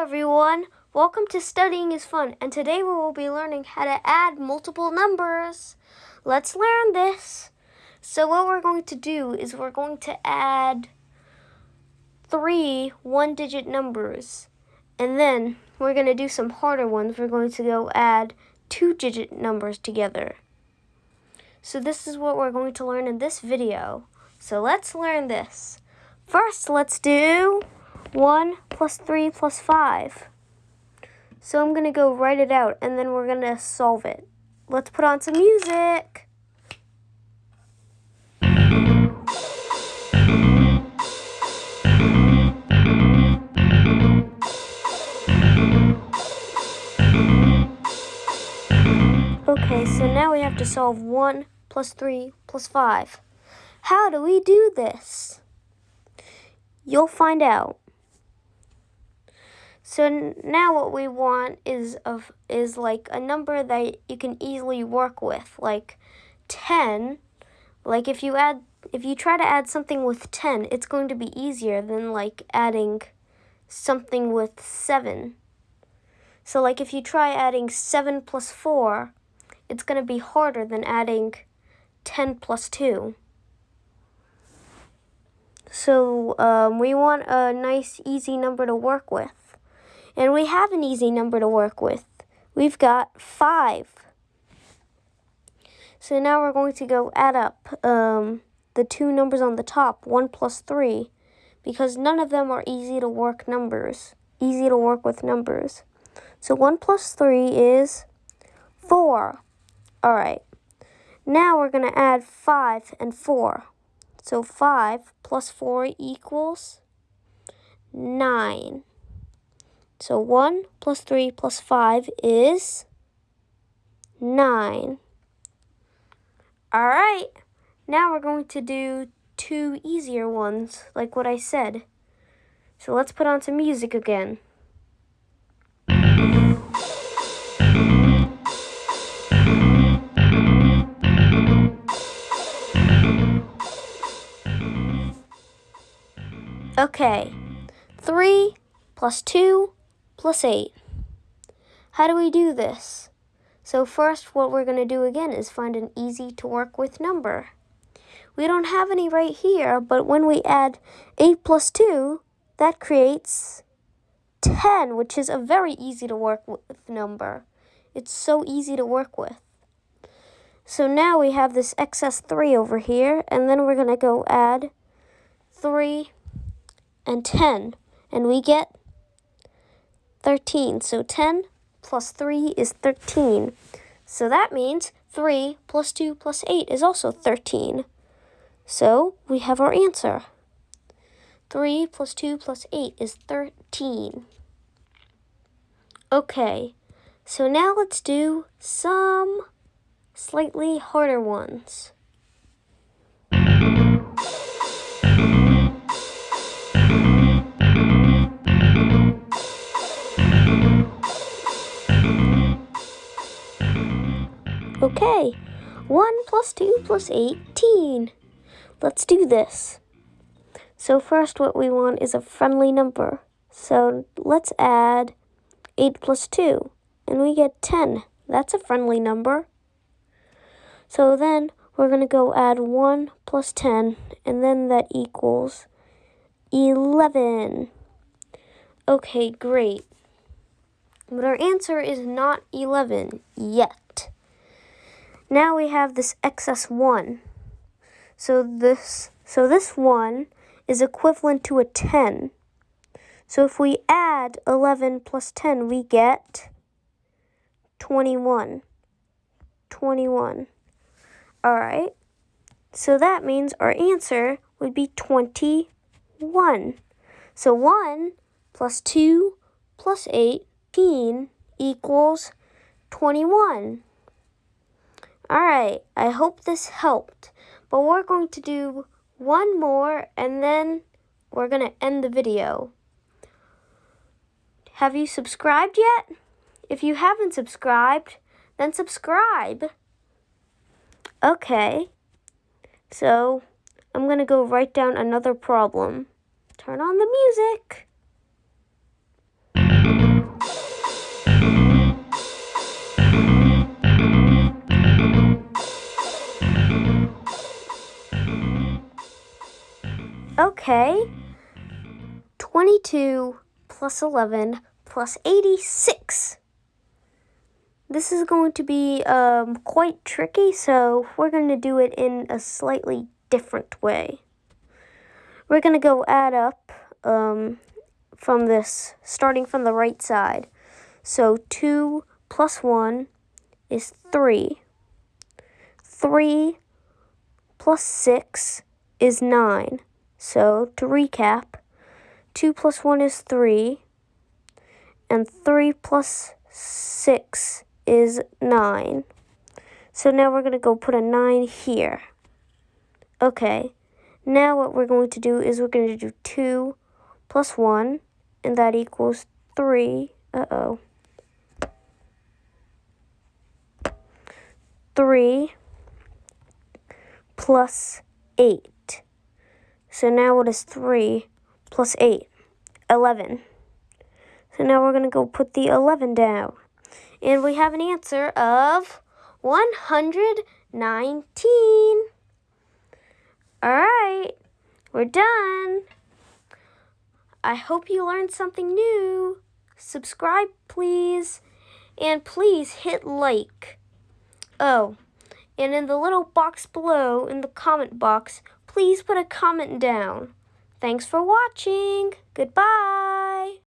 everyone. Welcome to Studying is Fun, and today we will be learning how to add multiple numbers. Let's learn this. So what we're going to do is we're going to add three one-digit numbers, and then we're going to do some harder ones. We're going to go add two-digit numbers together. So this is what we're going to learn in this video. So let's learn this. First, let's do 1 plus 3 plus 5. So I'm going to go write it out and then we're going to solve it. Let's put on some music. Okay, so now we have to solve 1 plus 3 plus 5. How do we do this? You'll find out. So now what we want is of is like a number that you can easily work with, like 10. Like if you add if you try to add something with 10, it's going to be easier than like adding something with 7. So like if you try adding 7 plus 4, it's going to be harder than adding 10 plus 2. So um, we want a nice easy number to work with. And we have an easy number to work with. We've got 5. So now we're going to go add up um, the two numbers on the top, 1 plus 3, because none of them are easy to work numbers, easy to work with numbers. So 1 plus 3 is 4. All right. Now we're going to add 5 and 4. So 5 plus 4 equals 9. So 1 plus 3 plus 5 is 9. Alright, now we're going to do two easier ones, like what I said. So let's put on some music again. Okay, 3 plus 2 plus 8. How do we do this? So first, what we're going to do again is find an easy to work with number. We don't have any right here, but when we add 8 plus 2, that creates 10, which is a very easy to work with number. It's so easy to work with. So now we have this excess 3 over here, and then we're going to go add 3 and 10, and we get 13. So 10 plus 3 is 13. So that means 3 plus 2 plus 8 is also 13. So we have our answer. 3 plus 2 plus 8 is 13. Okay, so now let's do some slightly harder ones. Okay, 1 plus 2 plus 18. Let's do this. So first what we want is a friendly number. So let's add 8 plus 2, and we get 10. That's a friendly number. So then we're going to go add 1 plus 10, and then that equals 11. Okay, great. But our answer is not 11 yet. Now we have this excess 1. So this, so this 1 is equivalent to a 10. So if we add 11 plus 10, we get 21. 21. All right. So that means our answer would be 21. So 1 plus 2 plus 18 equals 21. Alright, I hope this helped. But we're going to do one more and then we're going to end the video. Have you subscribed yet? If you haven't subscribed, then subscribe. Okay, so I'm going to go write down another problem. Turn on the music. 32 plus 11 plus 86. This is going to be um, quite tricky, so we're going to do it in a slightly different way. We're going to go add up um, from this, starting from the right side. So 2 plus 1 is 3. 3 plus 6 is 9. So to recap, 2 plus 1 is 3, and 3 plus 6 is 9. So now we're going to go put a 9 here. Okay, now what we're going to do is we're going to do 2 plus 1, and that equals 3. Uh-oh. 3 plus 8. So now what is 3 plus 8? 11. So now we're going to go put the 11 down. And we have an answer of 119. All right, we're done. I hope you learned something new. Subscribe, please. And please hit like. Oh, and in the little box below, in the comment box, please put a comment down. Thanks for watching. Goodbye.